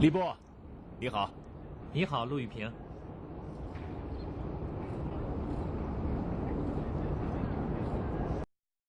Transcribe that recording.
李波你好。你好陆玉平